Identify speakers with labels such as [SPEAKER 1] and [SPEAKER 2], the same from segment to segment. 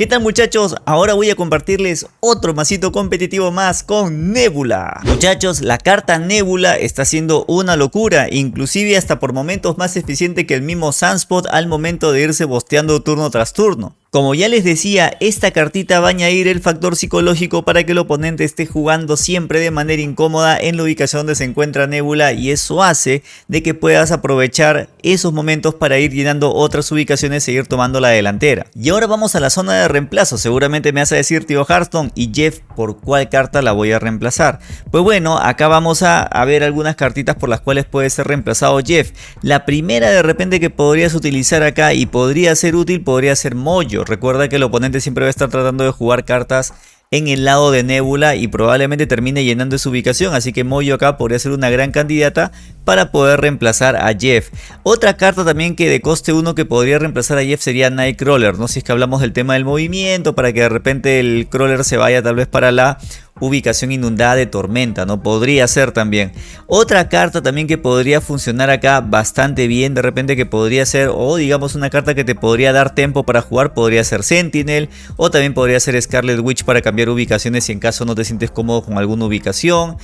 [SPEAKER 1] ¿Qué tal muchachos? Ahora voy a compartirles otro masito competitivo más con Nebula. Muchachos, la carta Nebula está siendo una locura, inclusive hasta por momentos más eficiente que el mismo Sunspot al momento de irse bosteando turno tras turno. Como ya les decía, esta cartita va a añadir el factor psicológico para que el oponente esté jugando siempre de manera incómoda en la ubicación donde se encuentra Nebula y eso hace de que puedas aprovechar esos momentos para ir llenando otras ubicaciones e ir tomando la delantera. Y ahora vamos a la zona de reemplazo, seguramente me vas a decir tío Hearthstone y Jeff por cuál carta la voy a reemplazar. Pues bueno, acá vamos a, a ver algunas cartitas por las cuales puede ser reemplazado Jeff. La primera de repente que podrías utilizar acá y podría ser útil podría ser Mojo Recuerda que el oponente siempre va a estar tratando de jugar cartas en el lado de Nebula y probablemente termine llenando su ubicación, así que Moyo acá podría ser una gran candidata para poder reemplazar a Jeff. Otra carta también que de coste 1 que podría reemplazar a Jeff sería Nightcrawler, ¿no? Si es que hablamos del tema del movimiento, para que de repente el crawler se vaya tal vez para la ubicación inundada de tormenta, ¿no? Podría ser también. Otra carta también que podría funcionar acá bastante bien, de repente que podría ser, o digamos una carta que te podría dar tiempo para jugar, podría ser Sentinel, o también podría ser Scarlet Witch para cambiar ubicaciones si en caso no te sientes cómodo con alguna ubicación.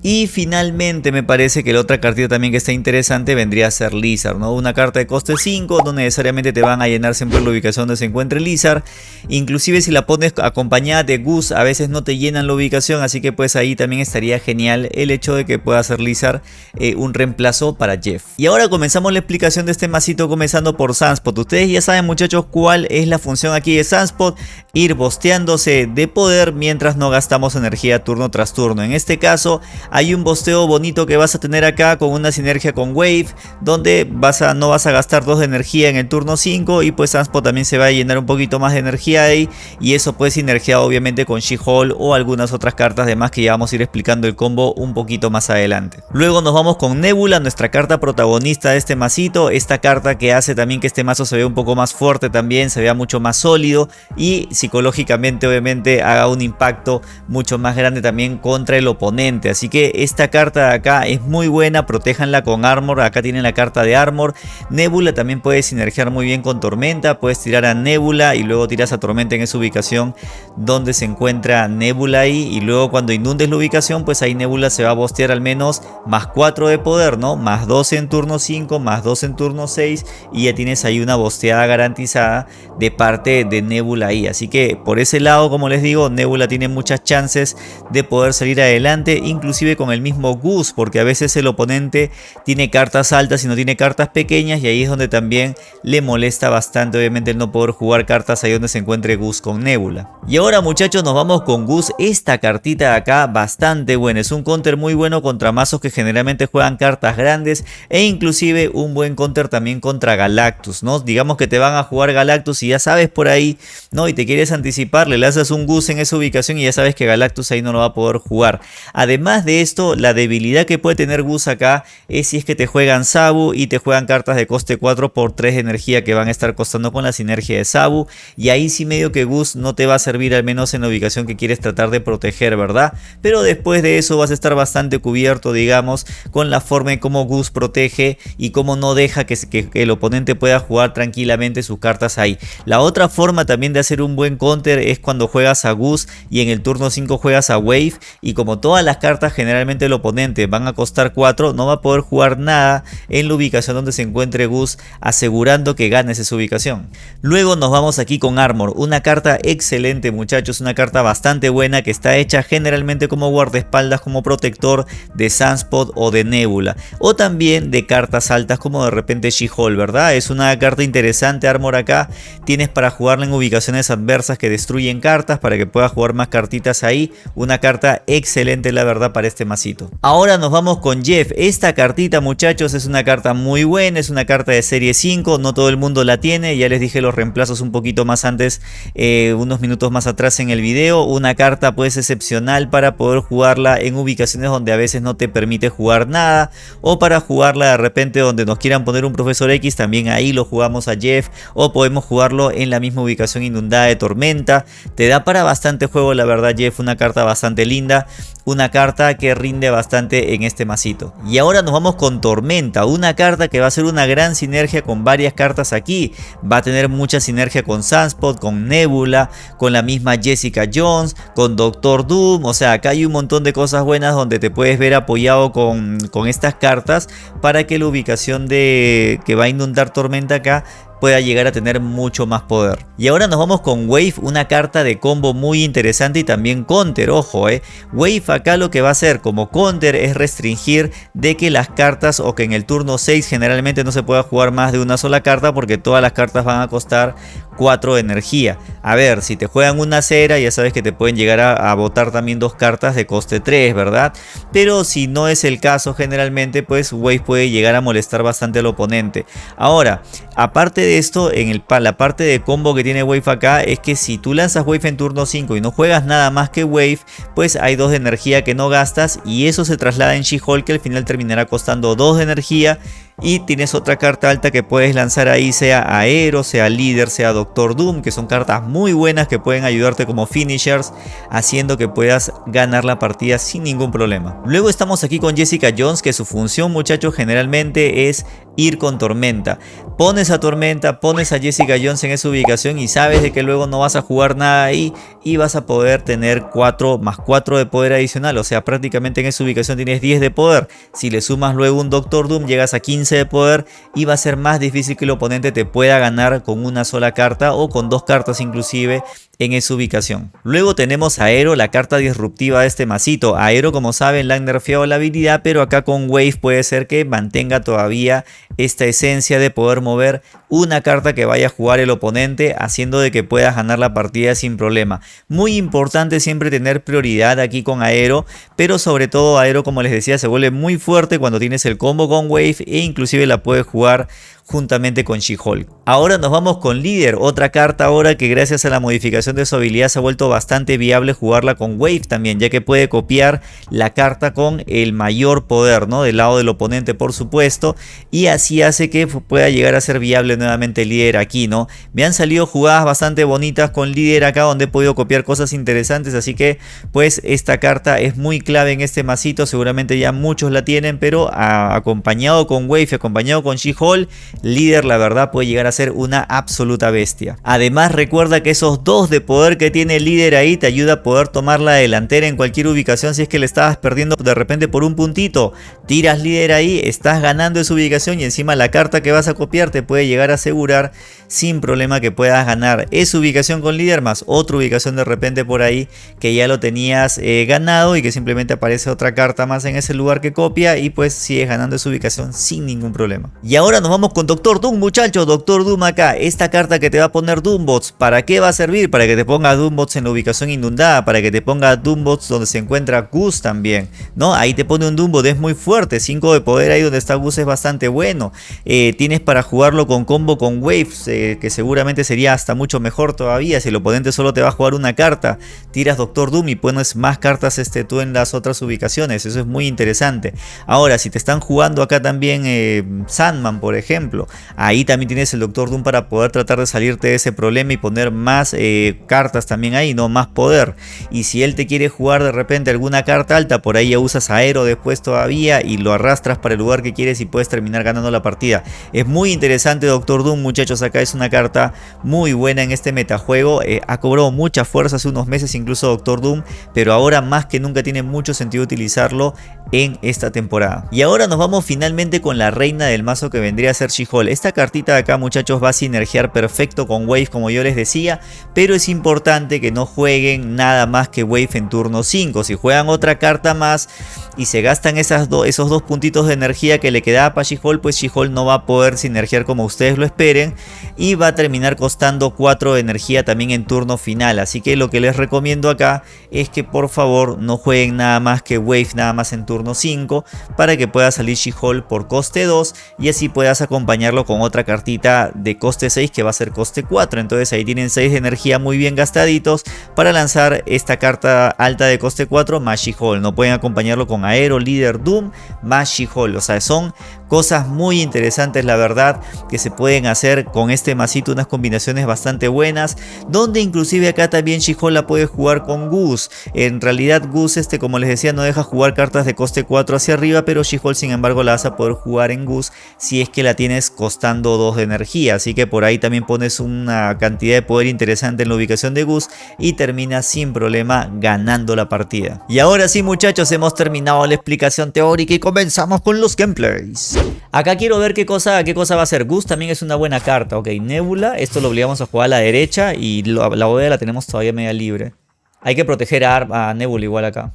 [SPEAKER 1] Y finalmente me parece que la otra cartita también que está interesante vendría a ser Lizard, ¿no? Una carta de coste 5, no necesariamente te van a llenar siempre la ubicación donde se encuentre Lizard. Inclusive si la pones acompañada de Goose, a veces no te llenan la ubicación, así que pues ahí también estaría genial el hecho de que pueda ser Lizard eh, un reemplazo para Jeff. Y ahora comenzamos la explicación de este masito comenzando por Sunspot. Ustedes ya saben muchachos cuál es la función aquí de Sunspot, ir bosteándose de poder mientras no gastamos energía turno tras turno. En este caso hay un bosteo bonito que vas a tener acá con una sinergia con Wave, donde vas a, no vas a gastar 2 de energía en el turno 5 y pues Anspo también se va a llenar un poquito más de energía ahí y eso puede sinergiar obviamente con She-Hulk o algunas otras cartas de más que ya vamos a ir explicando el combo un poquito más adelante. Luego nos vamos con Nebula, nuestra carta protagonista de este masito, esta carta que hace también que este mazo se vea un poco más fuerte también, se vea mucho más sólido y psicológicamente obviamente haga un impacto mucho más grande también contra el oponente, así que esta carta de acá es muy buena, protéjanla con Armor, acá tienen la carta de Armor. Nebula también puede sinergiar muy bien con Tormenta, puedes tirar a Nebula y luego tiras a Tormenta en esa ubicación donde se encuentra Nebula ahí y luego cuando inundes la ubicación pues ahí Nebula se va a bostear al menos más 4 de poder, ¿no? Más 12 en turno 5, más 2 en turno 6 y ya tienes ahí una bosteada garantizada de parte de Nebula ahí. Así que por ese lado, como les digo, Nebula tiene muchas chances de poder salir adelante, inclusive con el mismo Gus, porque a veces el oponente tiene cartas altas y no tiene cartas pequeñas y ahí es donde también le molesta bastante obviamente el no poder jugar cartas ahí donde se encuentre Gus con Nebula. Y ahora muchachos nos vamos con Gus, esta cartita de acá bastante buena, es un counter muy bueno contra mazos que generalmente juegan cartas grandes e inclusive un buen counter también contra Galactus, ¿no? Digamos que te van a jugar Galactus y ya sabes por ahí, ¿no? Y te quieres anticipar, le lanzas un Gus en esa ubicación y ya sabes que Galactus ahí no lo va a poder jugar. Además de esto, la debilidad que puede tener Gus acá es si es que te juegan Sabu y te juegan cartas de coste 4 por 3 de energía que van a estar costando con la sinergia de Sabu. Y ahí sí medio que Gus no te va a servir al menos en la ubicación que quieres tratar de proteger, ¿verdad? Pero después de eso vas a estar bastante cubierto, digamos, con la forma en cómo Gus protege y cómo no deja que, el oponente pueda jugar tranquilamente sus cartas ahí. La otra forma también de hacer un buen counter es cuando juegas a Gus y en el turno 5 juegas a Wave y como todas las cartas generalmente el oponente van a costar 4, no va a poder jugar nada en la ubicación donde se encuentre Gus, asegurando que ganes esa ubicación. Luego nos vamos aquí con Armor, una carta excelente muchachos, una carta bastante buena que está hecha generalmente como guardaespaldas, como protector de Sunspot o de Nebula, o también de cartas altas como de repente She-Hulk, ¿verdad? Es una carta interesante Armor acá, tienes para jugarla en ubicaciones adversas que destruyen cartas para que puedas jugar más cartitas ahí, una carta excelente la verdad para este masito. Ahora nos vamos con Jeff. Esta cartita muchachos es una carta muy buena, es una carta de serie 5, no todo el mundo la tiene. Ya les dije los reemplazos un poquito más antes, eh, unos minutos más atrás en el video. Una carta pues excepcional para poder jugarla en ubicaciones donde a veces no te permite jugar nada. O para jugarla de repente donde nos quieran poner un profesor X, también ahí lo jugamos a Jeff. O podemos jugarlo en la misma ubicación inundada de tormenta. Te da para bastante juego la verdad Jeff, una carta bastante linda. Una carta que rinde bastante en este masito. Y ahora nos vamos con Tormenta, una carta que va a ser una gran sinergia con varias cartas aquí. Va a tener mucha sinergia con Sunspot, con Nebula, con la misma Jessica Jones, con Doctor Doom. O sea, acá hay un montón de cosas buenas donde te puedes ver apoyado con, con estas cartas para que la ubicación de que va a inundar Tormenta acá pueda llegar a tener mucho más poder. Y ahora nos vamos con Wave, una carta de combo muy interesante y también counter, ojo eh. Wave acá lo que va a hacer como counter es restringir de que las cartas o que en el turno 6 generalmente no se pueda jugar más de una sola carta porque todas las cartas van a costar 4 de energía. A ver, si te juegan una cera ya sabes que te pueden llegar a, botar también dos cartas de coste 3, ¿verdad? Pero si no es el caso generalmente pues Wave puede llegar a molestar bastante al oponente. Ahora, aparte de esto, en el, la parte de combo que tiene Wave acá es que si tú lanzas Wave en turno 5 y no juegas nada más que Wave, pues hay 2 de energía que no gastas y eso se traslada en She-Hulk que al final terminará costando 2 de energía y tienes otra carta alta que puedes lanzar ahí, sea Aero, sea Líder, sea Doctor Doom, que son cartas muy buenas que pueden ayudarte como finishers, haciendo que puedas ganar la partida sin ningún problema. Luego estamos aquí con Jessica Jones, que su función muchachos generalmente es ir con Tormenta. Pones a Tormenta, pones a Jessica Jones en esa ubicación y sabes de que luego no vas a jugar nada ahí y vas a poder tener 4 más 4 de poder adicional. O sea, prácticamente en esa ubicación tienes 10 de poder. Si le sumas luego un Doctor Doom, llegas a 15 de poder y va a ser más difícil que el oponente te pueda ganar con una sola carta o con dos cartas inclusive en esa ubicación. Luego tenemos Aero, la carta disruptiva de este masito. Aero como saben le han nerfeado la habilidad pero acá con Wave puede ser que mantenga todavía esta esencia de poder mover una carta que vaya a jugar el oponente haciendo de que puedas ganar la partida sin problema. Muy importante siempre tener prioridad aquí con Aero pero sobre todo Aero como les decía se vuelve muy fuerte cuando tienes el combo con Wave e inclusive la puedes jugar juntamente con She-Hulk. Ahora nos vamos con Líder, otra carta ahora que gracias a la modificación de su habilidad se ha vuelto bastante viable jugarla con Wave también, ya que puede copiar la carta con el mayor poder, ¿no? Del lado del oponente por supuesto, y así hace que pueda llegar a ser viable nuevamente Líder aquí, ¿no? Me han salido jugadas bastante bonitas con Líder acá donde he podido copiar cosas interesantes, así que pues esta carta es muy clave en este masito, seguramente ya muchos la tienen, pero acompañado con Wave, acompañado con She-Hulk, líder la verdad puede llegar a ser una absoluta bestia. Además recuerda que esos dos de poder que tiene el líder ahí te ayuda a poder tomar la delantera en cualquier ubicación si es que le estabas perdiendo de repente por un puntito. Tiras líder ahí, estás ganando esa ubicación y encima la carta que vas a copiar te puede llegar a asegurar sin problema que puedas ganar esa ubicación con líder más otra ubicación de repente por ahí que ya lo tenías eh, ganado y que simplemente aparece otra carta más en ese lugar que copia y pues sigues ganando esa ubicación sin ningún problema. Y ahora nos vamos con Doctor Doom muchachos, Doctor Doom acá, esta carta que te va a poner Doombots, ¿para qué va a servir? Para que te ponga Doombots en la ubicación inundada, para que te ponga Doombots donde se encuentra Gus también, ¿no? Ahí te pone un Doombot, es muy fuerte, 5 de poder ahí donde está Gus es bastante bueno, eh, tienes para jugarlo con combo con Waves, eh, que seguramente sería hasta mucho mejor todavía, si el oponente solo te va a jugar una carta, tiras Doctor Doom y pones más cartas este, tú en las otras ubicaciones, eso es muy interesante. Ahora, si te están jugando acá también eh, Sandman, por ejemplo, Ahí también tienes el Doctor Doom para poder tratar de salirte de ese problema y poner más eh, cartas también ahí, no más poder. Y si él te quiere jugar de repente alguna carta alta, por ahí ya usas Aero después todavía y lo arrastras para el lugar que quieres y puedes terminar ganando la partida. Es muy interesante Doctor Doom muchachos, acá es una carta muy buena en este metajuego. Eh, ha cobrado mucha fuerza hace unos meses incluso Doctor Doom, pero ahora más que nunca tiene mucho sentido utilizarlo en esta temporada. Y ahora nos vamos finalmente con la reina del mazo que vendría a ser Esta cartita de acá muchachos va a sinergiar perfecto con Wave como yo les decía, pero es importante que no jueguen nada más que Wave en turno 5. Si juegan otra carta más y se gastan esos dos puntitos de energía que le quedaba para She-Hulk, pues She-Hulk no va a poder sinergiar como ustedes lo esperen y va a terminar costando 4 de energía también en turno final. Así que lo que les recomiendo acá es que por favor no jueguen nada más que Wave nada más en turno 5 para que pueda salir She-Hulk por coste 2 y así puedas acompañar acompañarlo con otra cartita de coste 6 que va a ser coste 4. Entonces ahí tienen 6 de energía muy bien gastaditos para lanzar esta carta alta de coste 4 más She-Hulk. No pueden acompañarlo con Aero, Líder, Doom más She-Hulk. O sea, son cosas muy interesantes la verdad que se pueden hacer con este masito unas combinaciones bastante buenas donde inclusive acá también She-Hulk la puede jugar con Goose en realidad Goose este como les decía no deja jugar cartas de coste 4 hacia arriba pero She-Hulk sin embargo la vas a poder jugar en Goose si es que la tienes costando 2 de energía así que por ahí también pones una cantidad de poder interesante en la ubicación de Goose y terminas sin problema ganando la partida y ahora sí muchachos hemos terminado la explicación teórica y comenzamos con los gameplays Acá quiero ver qué cosa, qué cosa va a ser. Gus también es una buena carta. Ok, Nebula. Esto lo obligamos a jugar a la derecha. Y la bóveda la tenemos todavía media libre. Hay que proteger a, a Nebula igual acá.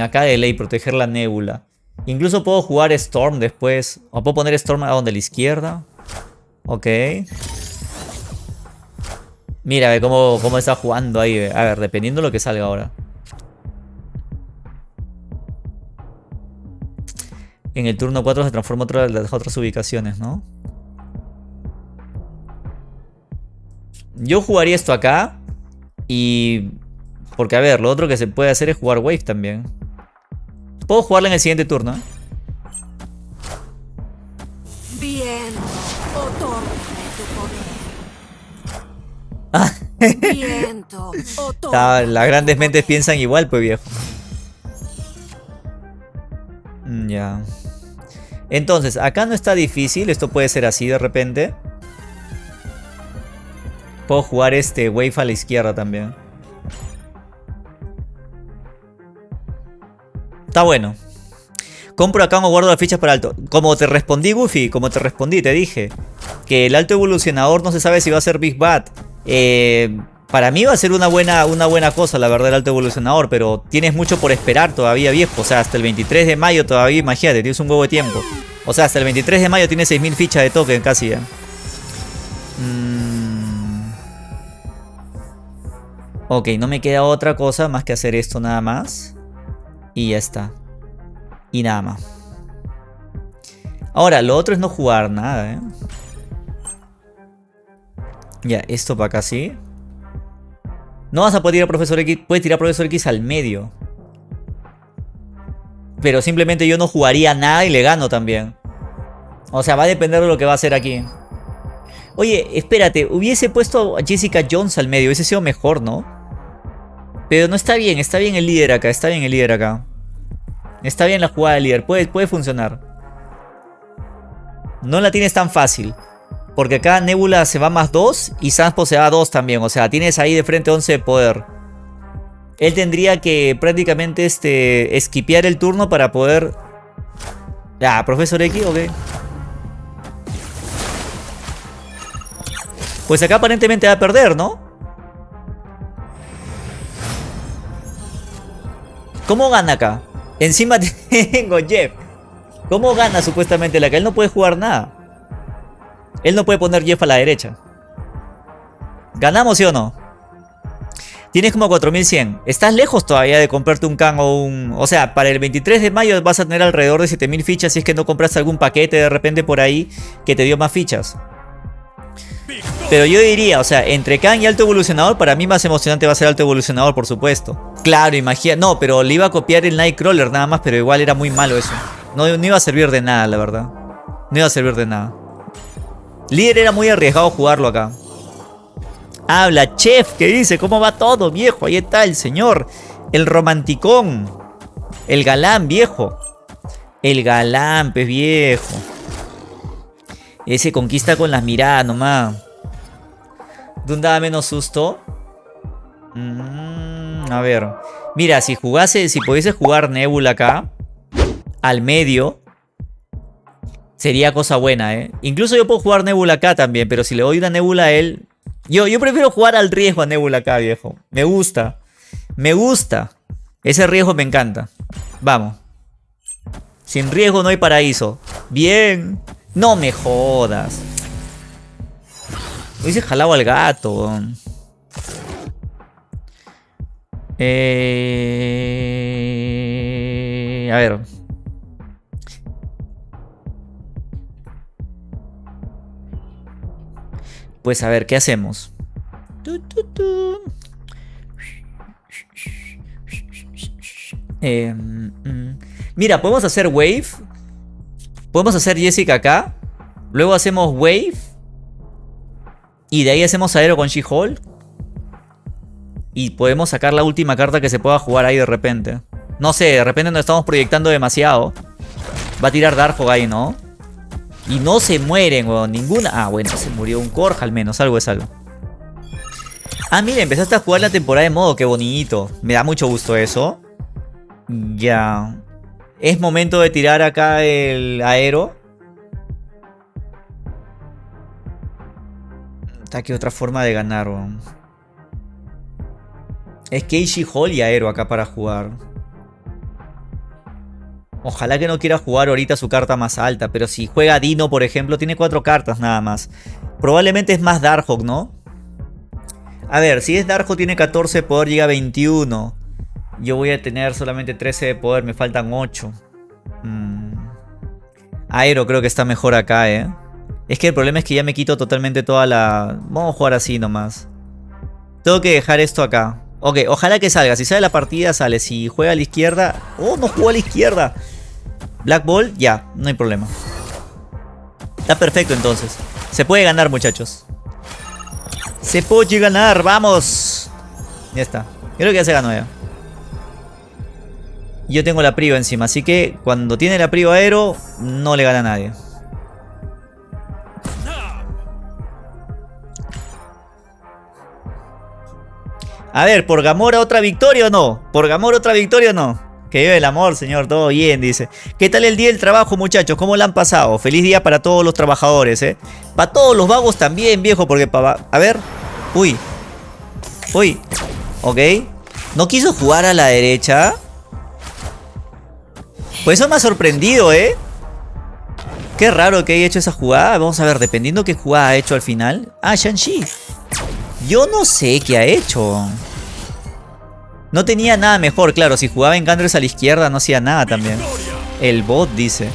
[SPEAKER 1] Acá de ley, proteger la Nebula. Incluso puedo jugar Storm después. O puedo poner Storm a donde la izquierda. Ok. Mira, ve cómo, cómo está jugando ahí. A ver, dependiendo de lo que salga ahora. en el turno 4 se transforma otra las otras ubicaciones, ¿no? Yo jugaría esto acá. Y... Porque a ver, lo otro que se puede hacer es jugar Wave también. Puedo jugarla en el siguiente turno. ¿eh? Bien, Viento, Las grandes mentes piensan igual, pues viejo. Mm, ya. Entonces, acá no está difícil. Esto puede ser así de repente. Puedo jugar este wave a la izquierda también. Está bueno. Compro acá o guardo las fichas para alto. Como te respondí, Goofy, como te respondí, te dije. Que el alto evolucionador no se sabe si va a ser Big Bad. Eh, para mí va a ser una buena, una buena cosa, la verdad, el alto evolucionador. Pero tienes mucho por esperar todavía, viejo. O sea, hasta el 23 de mayo todavía, imagínate, tienes un huevo de tiempo. O sea, hasta el 23 de mayo tienes 6.000 fichas de token casi ya. Mm. Ok, no me queda otra cosa más que hacer esto nada más. Y ya está. Y nada más. Ahora, lo otro es no jugar nada, ¿eh? Ya, esto para acá sí. No vas a poder tirar Profesor X. Puedes tirar Profesor X al medio. Pero simplemente yo no jugaría nada y le gano también. O sea, va a depender de lo que va a hacer aquí. Oye, espérate. Hubiese puesto a Jessica Jones al medio. Hubiese sido mejor, ¿no? Pero no está bien. Está bien el líder acá. Está bien el líder acá. Está bien la jugada del líder. Puede, puede funcionar. No la tienes tan fácil. Porque acá Nebula se va más 2 y Sanspo se va 2 también. O sea, tienes ahí de frente 11 de poder. Él tendría que prácticamente este, esquipear el turno para poder... Ah, Profesor X, ok. Pues acá aparentemente va a perder, ¿no? ¿Cómo gana acá? Encima tengo Jeff. ¿Cómo gana supuestamente la que él no puede jugar nada? Él no puede poner Jeff a la derecha. ¿Ganamos sí o no? Tienes como 4100. Estás lejos todavía de comprarte un Kang o un... O sea, para el 23 de mayo vas a tener alrededor de 7000 fichas si es que no compraste algún paquete de repente por ahí que te dio más fichas. Pero yo diría, o sea, entre Kang y Alto Evolucionador, para mí más emocionante va a ser Alto Evolucionador, por supuesto. Claro, imagina... No, pero le iba a copiar el Nightcrawler nada más, pero igual era muy malo eso. No, no iba a servir de nada, la verdad. No iba a servir de nada. Líder era muy arriesgado jugarlo acá. Habla, chef, ¿qué dice? ¿Cómo va todo, viejo? Ahí está el señor. El romanticón. El galán, viejo. El galán, pues, viejo. Ese conquista con las miradas nomás. ¿Dónde da menos susto? Mm, a ver. Mira, si jugase, si pudiese jugar Nebula acá. Al medio. Sería cosa buena, ¿eh? Incluso yo puedo jugar Nebula acá también, pero si le doy una Nebula a él... Yo, yo prefiero jugar al riesgo a Nebula acá, viejo. Me gusta. Me gusta. Ese riesgo me encanta. Vamos. Sin riesgo no hay paraíso. Bien. No me jodas. Hubiese jalado al gato, eh... A ver. Pues a ver, ¿qué hacemos? Eh, mm. mira, podemos hacer wave. Podemos hacer Jessica acá. Luego hacemos wave. Y de ahí hacemos Aero con She-Hulk. Y podemos sacar la última carta que se pueda jugar ahí de repente. No sé, de repente nos estamos proyectando demasiado. Va a tirar Darkhawk ahí, ¿no? Y no se mueren, weón. Ninguna... Ah, bueno, se murió un Korja al menos. Algo es algo. Ah, mira, empezaste a jugar la temporada de modo. Qué bonito. Me da mucho gusto eso. Ya. Es momento de tirar acá el aero. Está aquí otra forma de ganar, weón. Es Keishi Hall y aero acá para jugar. Ojalá que no quiera jugar ahorita su carta más alta. Pero si juega Dino, por ejemplo, tiene cuatro cartas nada más. Probablemente es más Darkhawk, ¿no? A ver, si es Darkhawk tiene 14 de poder, llega a 21. Yo voy a tener solamente 13 de poder, me faltan 8. Mm. Aero creo que está mejor acá, ¿eh? Es que el problema es que ya me quito totalmente toda la... Vamos a jugar así nomás. Tengo que dejar esto acá. Ok, ojalá que salga. Si sale la partida, sale. Si juega a la izquierda... ¡Oh, no jugó a la izquierda! Black Ball, ya, no hay problema. Está perfecto entonces. Se puede ganar, muchachos. Se puede ganar, vamos. Ya está. Creo que ya se ganó ya. Yo tengo la Prio encima, así que cuando tiene la Prio Aero, no le gana a nadie. A ver, ¿por Gamora otra victoria o no? ¿Por Gamora otra victoria o no? Que vive el amor, señor, todo bien, dice. ¿Qué tal el día del trabajo, muchachos? ¿Cómo lo han pasado? Feliz día para todos los trabajadores, ¿eh? Para todos los vagos también, viejo, porque para... A ver. Uy. Uy. Ok. ¿No quiso jugar a la derecha? Pues eso me ha sorprendido, ¿eh? Qué raro que haya hecho esa jugada. Vamos a ver, dependiendo qué jugada ha hecho al final. Ah, Shang-Chi. Yo no sé qué ha hecho. No tenía nada mejor, claro. Si jugaba en a la izquierda no hacía nada también. El bot dice.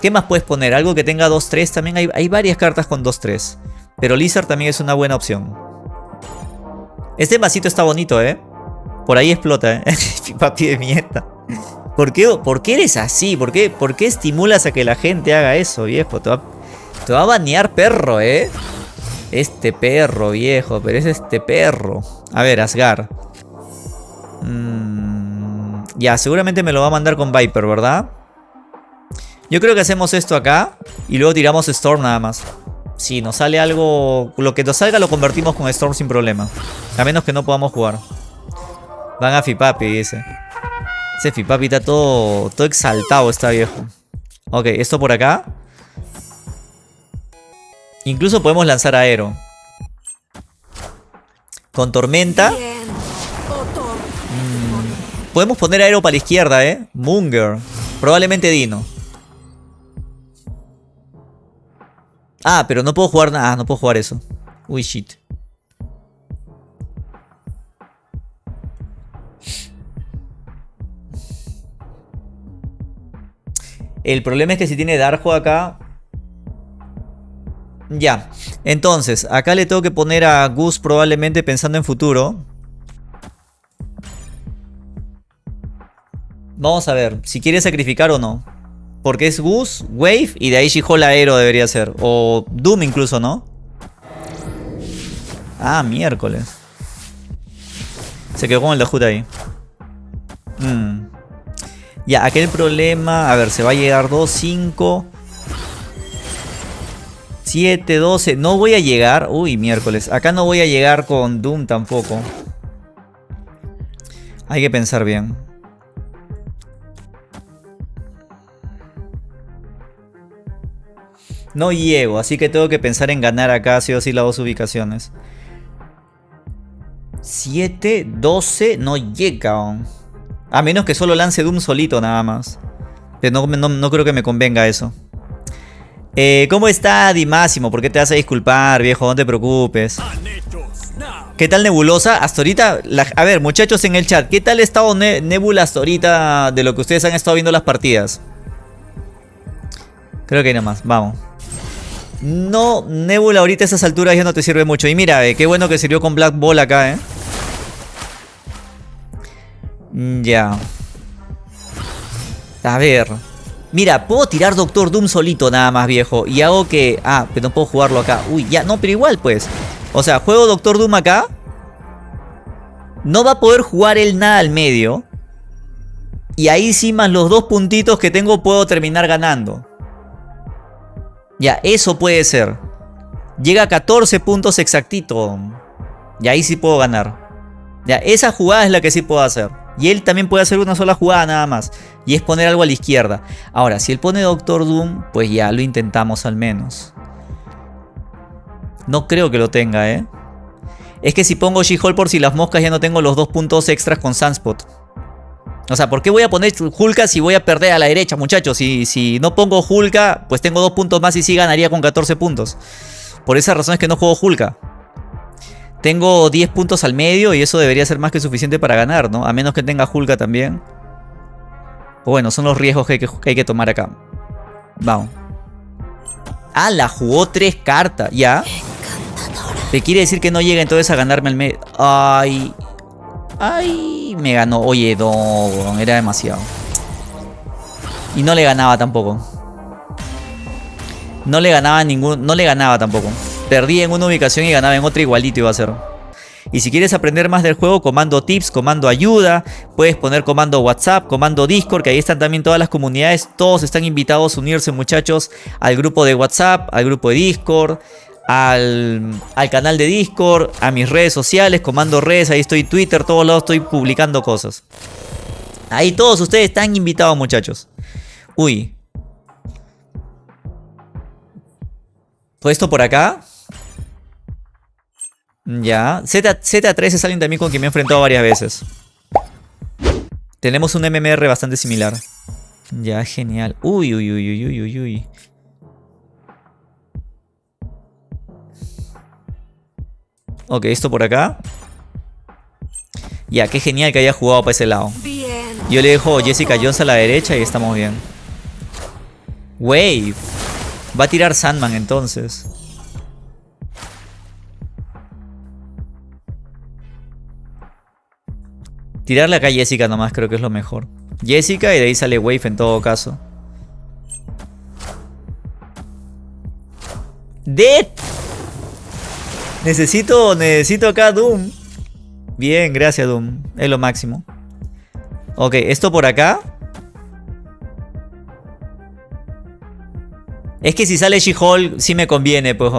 [SPEAKER 1] ¿Qué más puedes poner? Algo que tenga 2-3. También hay, hay, varias cartas con 2-3. Pero Lizard también es una buena opción. Este vasito está bonito, ¿eh? Por ahí explota, ¿eh? Papi de mierda. ¿Por qué, ¿Por qué eres así? ¿Por qué, ¿Por qué estimulas a que la gente haga eso, viejo? Te va, te va a banear perro, ¿eh? Este perro, viejo. Pero es este perro. A ver, Asgar. Mm, ya, seguramente me lo va a mandar con Viper, ¿verdad? Yo creo que hacemos esto acá. Y luego tiramos Storm nada más. Si nos sale algo... Lo que nos salga lo convertimos con Storm sin problema. A menos que no podamos jugar. Van a Fipapi, dice. Ese Fipapi está todo, todo exaltado, está viejo. Ok, esto por acá. Incluso podemos lanzar aero. Con tormenta. Podemos poner aero para la izquierda, ¿eh? Munger. Probablemente Dino. Ah, pero no puedo jugar nada. Ah, no puedo jugar eso. Uy, shit. El problema es que si tiene Darjo acá... Ya. Entonces, acá le tengo que poner a Gus probablemente pensando en futuro. Vamos a ver si quiere sacrificar o no. Porque es Gus, Wave y de ahí She-Hulk Aero debería ser. O Doom incluso, ¿no? Ah, miércoles. Se quedó con el Dajut ahí. Mm. Ya, aquel problema... A ver, se va a llegar 2, 5... 7, 12... No voy a llegar... Uy, miércoles. Acá no voy a llegar con Doom tampoco. Hay que pensar bien. No llego, así que tengo que pensar en ganar acá sí o sí las dos ubicaciones. 7, 12, no llega. A menos que solo lance Doom solito nada más. Pero no, creo que me convenga eso. Eh, ¿Cómo está Dimásimo? ¿Por qué te vas a disculpar, viejo? No te preocupes. ¿Qué tal Nebulosa? Hasta ahorita, a ver, muchachos en el chat, ¿qué tal ha estado Nebula hasta ahorita de lo que ustedes han estado viendo las partidas? Creo que nada más, vamos. No, Nebula ahorita a esas alturas ya no te sirve mucho. Y mira, qué bueno que sirvió con Black Ball acá, ¿eh? Mm, ya. A ver. Mira, puedo tirar Doctor Doom solito nada más, viejo. Y hago que... Ah, pero no puedo jugarlo acá. Uy, ya, no, pero igual, pues. O sea, juego Doctor Doom acá. No va a poder jugar él nada al medio. Y ahí sí, más los dos puntitos que tengo, puedo terminar ganando. Ya, eso puede ser. Llega a 14 puntos exactito. Y ahí sí puedo ganar. Ya, esa jugada es la que sí puedo hacer. Y él también puede hacer una sola jugada nada más. Y es poner algo a la izquierda. Ahora, si él pone Doctor Doom, pues ya lo intentamos al menos. No creo que lo tenga, ¿eh? Es que si pongo She-Hulk por si las moscas ya no tengo los dos puntos extras con Sunspot. O sea, ¿por qué voy a poner Hulka si voy a perder a la derecha, muchachos? Si, si no pongo Hulka, pues tengo dos puntos más y sí ganaría con 14 puntos. Por esa razón es que no juego Hulka. Tengo 10 puntos al medio y eso debería ser más que suficiente para ganar, ¿no? A menos que tenga Hulka también. Bueno, son los riesgos que hay que, tomar acá. Vamos. Ah, la jugó tres cartas, ¿ya? Te quiere decir que no llega entonces a ganarme el medio. Ay, Ay, me ganó. Oye, no, era demasiado. Y no le ganaba tampoco. No le ganaba ningún. No le ganaba tampoco. Perdí en una ubicación y ganaba en otra igualito iba a ser. Y si quieres aprender más del juego, comando tips, comando ayuda, puedes poner comando WhatsApp, comando Discord, que ahí están también todas las comunidades. Todos están invitados a unirse, muchachos, al grupo de WhatsApp, al grupo de Discord, al, canal de Discord, a mis redes sociales, comando redes, ahí estoy Twitter, todos lados estoy publicando cosas. Ahí todos ustedes están invitados muchachos. Uy. Todo esto por acá. Ya. Z, Z3 es alguien también con quien me he enfrentado varias veces. Tenemos un MMR bastante similar. Ya, genial. Uy, uy, uy, uy, uy, uy. Ok, esto por acá. Ya, qué genial que haya jugado para ese lado. Yo le dejo Jessica Jones a la derecha y estamos bien. Wave. Va a tirar Sandman entonces. Tirarle acá a Jessica nomás creo que es lo mejor. Jessica y de ahí sale Wave en todo caso. Dead Necesito, necesito acá Doom. Bien, gracias Doom. Es lo máximo. Ok, esto por acá. Es que si sale She-Hulk, sí me conviene, pues.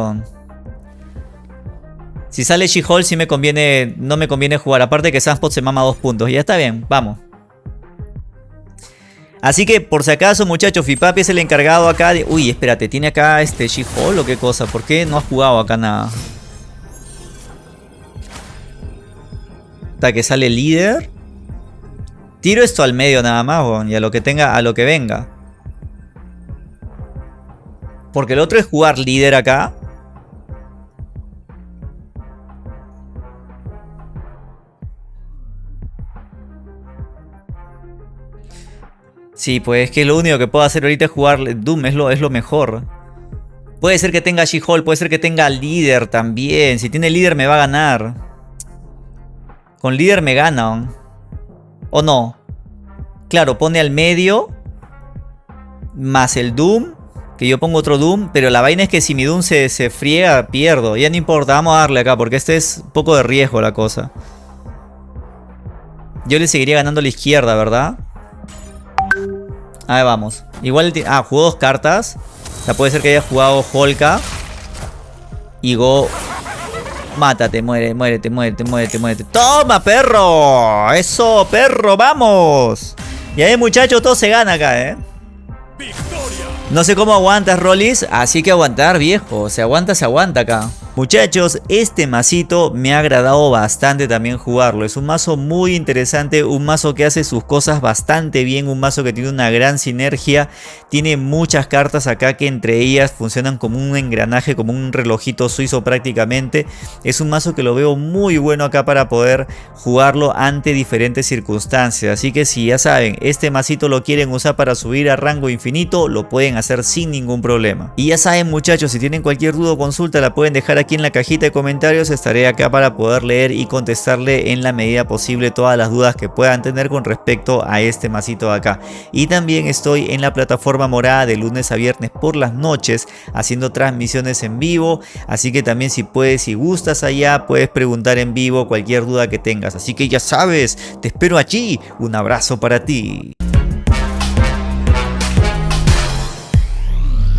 [SPEAKER 1] Si sale She-Hulk, sí me conviene. No me conviene jugar. Aparte que Sunspot se mama dos puntos. Ya está bien, vamos. Así que, por si acaso, muchachos, Fipapi es el encargado acá de... Uy, espérate, ¿tiene acá este She-Hulk o qué cosa? ¿Por qué no has jugado acá nada? Hasta que sale líder. Tiro esto al medio nada más, y a lo que tenga, a lo que venga. Porque el otro es jugar líder acá. Sí, pues es que lo único que puedo hacer ahorita es jugar Doom, es lo, es lo mejor. Puede ser que tenga She-Hulk, puede ser que tenga líder también. Si tiene líder me va a ganar. Con líder me gana. ¿O no? Claro, pone al medio. Más el Doom. Que yo pongo otro Doom. Pero la vaina es que si mi Doom se, se friega, pierdo. Ya no importa, vamos a darle acá. Porque este es un poco de riesgo la cosa. Yo le seguiría ganando a la izquierda, ¿verdad? Ahí vamos. Igual... Ah, jugó dos cartas. O sea, puede ser que haya jugado Holka. Y Go Mátate, muere, muérete, muérete, muérete, muérete. ¡Toma, perro! ¡Eso, perro! ¡Vamos! Y ahí, muchachos, todo se gana acá, ¿eh? No sé cómo aguantas, Rollis. Así que aguantar, viejo. Se aguanta, se aguanta acá. Muchachos, este masito me ha agradado bastante también jugarlo. Es un mazo muy interesante, un mazo que hace sus cosas bastante bien, un mazo que tiene una gran sinergia. Tiene muchas cartas acá que entre ellas funcionan como un engranaje, como un relojito suizo prácticamente. Es un mazo que lo veo muy bueno acá para poder jugarlo ante diferentes circunstancias. Así que si ya saben, este masito lo quieren usar para subir a rango infinito, lo pueden hacer sin ningún problema. Y ya saben muchachos, si tienen cualquier duda o consulta la pueden dejar aquí en la cajita de comentarios. Estaré acá para poder leer y contestarle en la medida posible todas las dudas que puedan tener con respecto a este masito de acá. Y también estoy en la plataforma morada de lunes a viernes por las noches haciendo transmisiones en vivo. Así que también si puedes, si gustas allá, puedes preguntar en vivo cualquier duda que tengas. Así que ya sabes, te espero allí. Un abrazo para ti.